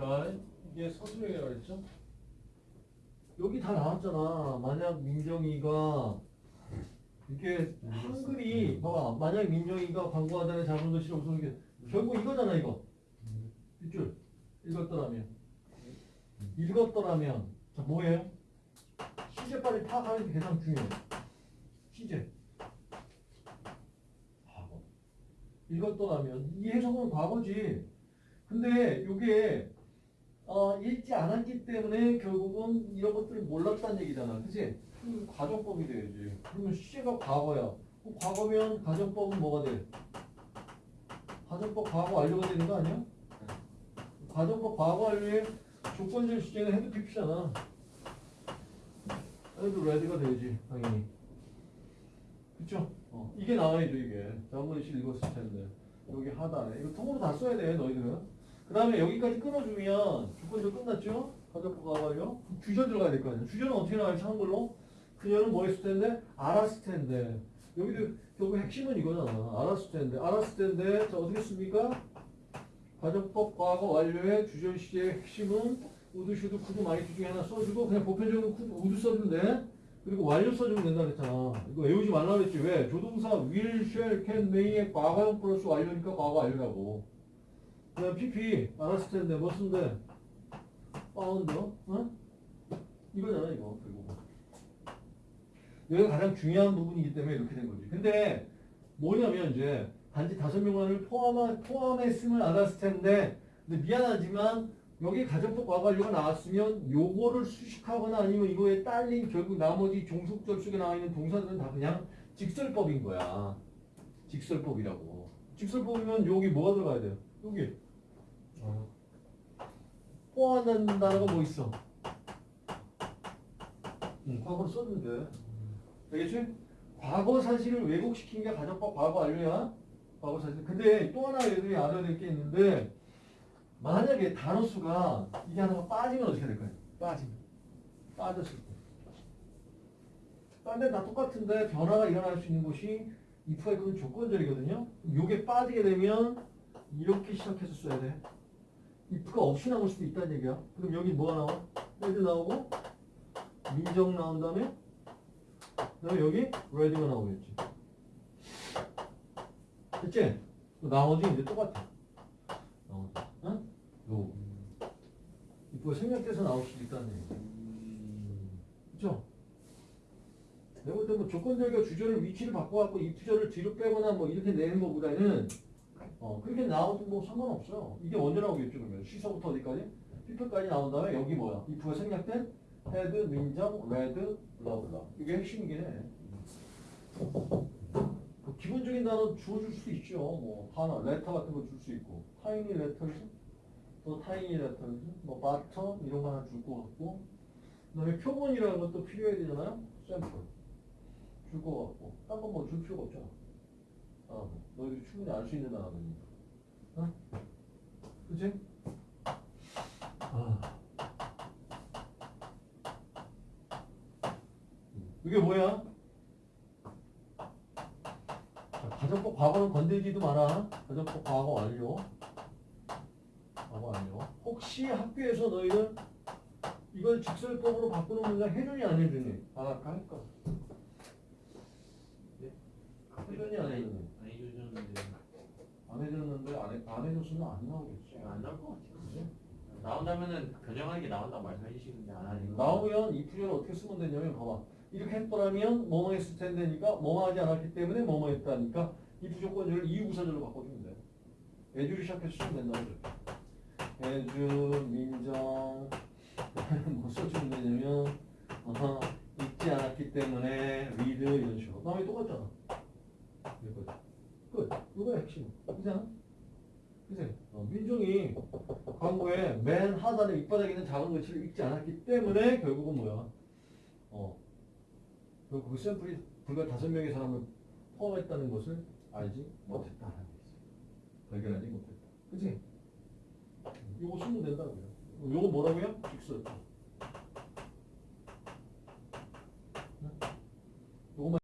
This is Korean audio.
자, 이게 서술형이라고 그랬죠? 여기 다 나왔잖아. 만약 민정이가 이렇게 한글이 봐봐. 만약 민정이가 광고하다는 작은 글씨를 없어서 게 결국 이거잖아 이거. 뒷줄 읽었더라면 읽었더라면 자 뭐예요? 시제까지 파악하는 게 가장 중요해. 시제. 읽었더라면 이 해석은 과거지. 근데 이게 어, 읽지 않았기 때문에 결국은 이런 것들을 몰랐다는 얘기잖아. 그치? 그럼 가정법이 돼야지. 그러면 시제가 과거야. 그럼 과거면 가정법은 뭐가 돼? 가정법 과거 완료가 되는 거 아니야? 가정법 과거 완료에 조건적 시제는 had PP잖아. had read가 되지, 당연히. 그쵸? 어, 이게 나와야죠, 이게. 실 읽었을 텐데. 여기 하단에. 이거 통으로 다 써야 돼, 너희들은. 그 다음에 여기까지 끊어주면 조건적 끝났죠? 과거 완료. 주전 들어가야 될 거 아니야. 주전은 어떻게 나갈지 한글로? 그녀는 뭐 했을 텐데? 알았을 텐데. 여기도 결국 핵심은 이거잖아. 알았을 텐데. 알았을 텐데. 자, 어떻게 씁니까? 가정법 과거 완료의 주전 시제의 핵심은 would, should, could, might 중에 하나 써주고 그냥 보편적으로 could, would 써주면 돼. 그리고 완료 써주면 된다 그랬잖아. 이거 외우지 말라 그랬지. 왜? 조동사 will, shall, can, may의 과거형 플러스 완료니까 과거 완료라고. 그다음 PP 알았을 텐데 뭐 쓴대? found, 어? 이거잖아 이거 결국. 여기가 가장 중요한 부분이기 때문에 이렇게 된 거지. 근데 뭐냐면 이제 단지 다섯 명만을 포함한 포함했으면 알았을 텐데, 근데 미안하지만 여기 가정법 과거 완료가 나왔으면 요거를 수식하거나 아니면 이거에 딸린 결국 나머지 종속절 속에 나와 있는 동사들은 다 그냥 직설법인 거야. 직설법이라고. 직설법이면 여기 뭐가 들어가야 돼요? 여기 포함하는 단어가 뭐 있어? 응, 과거로 썼는데. 되겠지? 과거 사실을 왜곡시킨 게 가정법 과거 완료야? 과거 사실. 근데 또 하나 애들이 알아야 될 게 있는데, 만약에 단어 수가 이게 하나가 빠지면 어떻게 될 거예요? 빠지면. 빠졌을 때. 딴데 다 똑같은데 변화가 일어날 수 있는 곳이 if가 있거든 조건절이거든요. 요게 빠지게 되면 이렇게 시작해서 써야 돼. If가 없이 나올 수도 있다는 얘기야. 그럼 여기 뭐가 나와? 레드 나오고 민정 나온 다음에 그다음에 여기 레드가 나오겠지. 됐지? 나머지 이제 똑같아. 나머지. 응? 요. if가 생략돼서 나올 수도 있다는 얘기야. 그죠? 내가 볼때 뭐 조건절과 주절을 위치를 바꿔갖고 if절을 뒤로 빼거나 뭐 이렇게 내는 것보다는 어, 그렇게 나와도 뭐 상관없어요. 이게 언제 나오겠죠, 그러면? 시서부터 어디까지? 피플까지 나온 다음에 여기 뭐야? if가 생략된 헤드, 민정, 레드, 블라블라. 이게 핵심이긴 해. 뭐 기본적인 단어 주어줄 수 있죠. 뭐, 하나, 레터 같은 거 줄 수 있고. 타이니 레터즈, 또 타이니 레터즈, 뭐, 바터, 이런 거 하나 줄 것 같고. 그 다음에 표본이라는 것도 필요해야 되잖아요? 샘플. 줄 것 같고. 딴 건 뭐 줄 필요가 없잖아. 아, 너희들이 충분히 알 수 있는 단어들이니까. 어? 그치? 아. 이게 뭐야? 자, 가정법 과거는 건들지도 마라. 가정법 과거 완료. 과거 완료. 혹시 학교에서 너희들 이걸 직설법으로 바꾸는 문장 해주니 안 해주니? 아, 할까? 해주니 안 해주니? 안 해주셨는데 안 해줬는데 안, 해, 안 해줬으면 안 나오겠지. 안 나올 것 같아요. 그지? 나온다면은 변형하는 게 나온다고 말씀해 주시는데 안 거. 나오면 이 풀이를 어떻게 쓰면 되냐면 봐봐 이렇게 했더라면 뭐뭐 했을 텐데니까 뭐뭐 하지 않았기 때문에 뭐뭐 했다니까 이 부조건절을 이유부사절로 바꿔주면 돼 애주를 시작해서 쓰면 된다고 그래 애주 민정 뭐 써주면 되냐면 어허, 읽지 않았기 때문에 리드 이런 식으로 다음에 똑같잖아 끝 이거야 핵심 그잖아 그치? 어, 민정이 광고에 맨 하단에 밑바닥에 있는 작은 글씨를 읽지 않았기 때문에 결국은 뭐야? 어. 그 샘플이 불과 다섯 명의 사람을 포함했다는 것을 알지 못했다라는 게 있어. 발견하지 못했다. 그치? 요거 쓰면 된다고요. 요거 뭐라고요? 직설. 요거만